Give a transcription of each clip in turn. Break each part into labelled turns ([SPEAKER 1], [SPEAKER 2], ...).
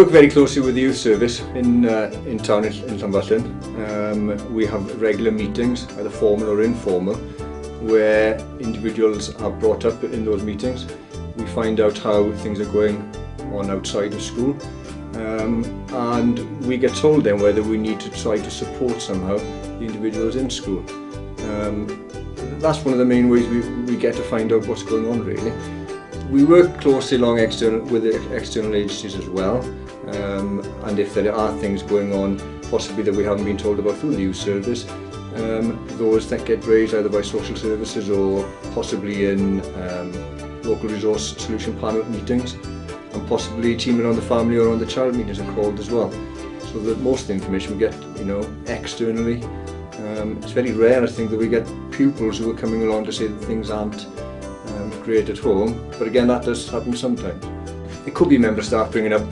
[SPEAKER 1] work very closely with the youth service in uh, in town in, in. Um, we have regular meetings, either formal or informal, where individuals are brought up in those meetings. We find out how things are going on outside of school um, and we get told then whether we need to try to support somehow the individuals in school. Um, that's one of the main ways we, we get to find out what's going on really. We work closely along external, with the external agencies as well um, and if there are things going on possibly that we haven't been told about through the youth service um, those that get raised either by social services or possibly in um, local resource solution panel meetings and possibly teaming around the family or on the child meetings are called as well. So that most of the information we get, you know, externally. Um, it's very rare, I think, that we get pupils who are coming along to say that things aren't um, great at home. But again, that does happen sometimes. It could be member staff bringing up,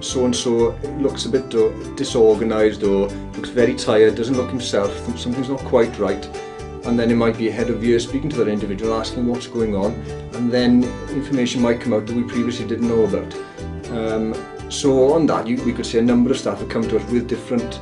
[SPEAKER 1] So-and-so looks a bit disorganised or looks very tired, doesn't look himself, something's not quite right and then it might be ahead of years speaking to that individual asking what's going on and then information might come out that we previously didn't know about. Um, so on that you, we could say a number of staff have come to us with different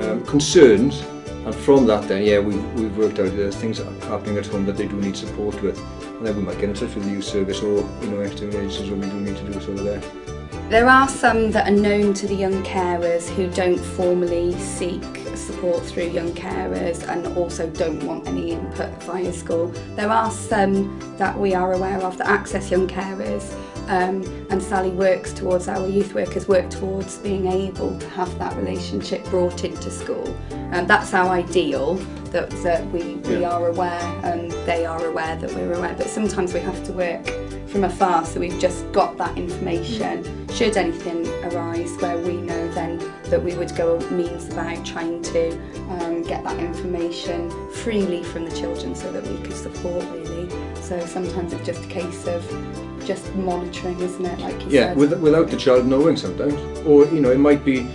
[SPEAKER 1] um, concerns and from that then yeah we, we've worked out there's things happening at home that they do need support with and then we might get in touch with the youth service or you know external agencies when we do need to do so there.
[SPEAKER 2] There are some that are known to the young carers who don't formally seek support through young carers and also don't want any input via school. There are some that we are aware of that access young carers um, and Sally works towards, our youth workers work towards being able to have that relationship brought into school. Um, that's our ideal, that, that we, we are aware and they are aware that we're aware, but sometimes we have to work from afar so we've just got that information should anything arise where we know then that we would go means about trying to um, get that information freely from the children so that we could support really. So sometimes it's just a case of just monitoring isn't it like you
[SPEAKER 1] yeah
[SPEAKER 2] said.
[SPEAKER 1] With, without the child knowing sometimes. Or you know it might be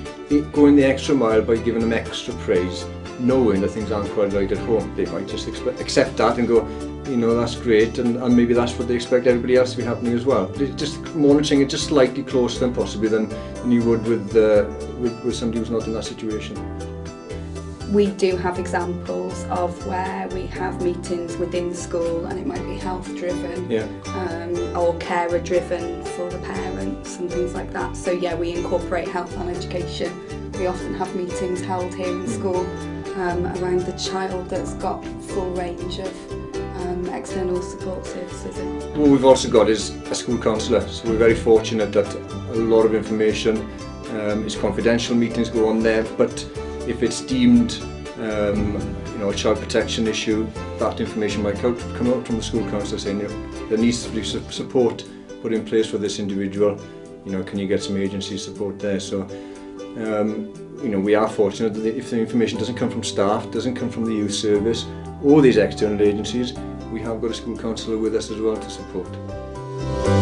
[SPEAKER 1] going the extra mile by giving them extra praise knowing that things aren't quite right at home. They might just accept that and go you know, that's great, and, and maybe that's what they expect everybody else to be happening as well. Just monitoring it just slightly closer than possibly than, than you would with, uh, with, with somebody who's not in that situation.
[SPEAKER 2] We do have examples of where we have meetings within school and it might be health driven
[SPEAKER 1] yeah.
[SPEAKER 2] um, or carer driven for the parents and things like that. So yeah, we incorporate health and education. We often have meetings held here in school um, around the child that's got full range of external support services.
[SPEAKER 1] What we've also got is a school counsellor, so we're very fortunate that a lot of information um, is confidential, meetings go on there, but if it's deemed um, you know, a child protection issue, that information might come out from the school counsellor saying you know, there needs to be support put in place for this individual, you know, can you get some agency support there? So, um, you know, we are fortunate that if the information doesn't come from staff, doesn't come from the youth service, or these external agencies, we have got a school counsellor with us as well to support.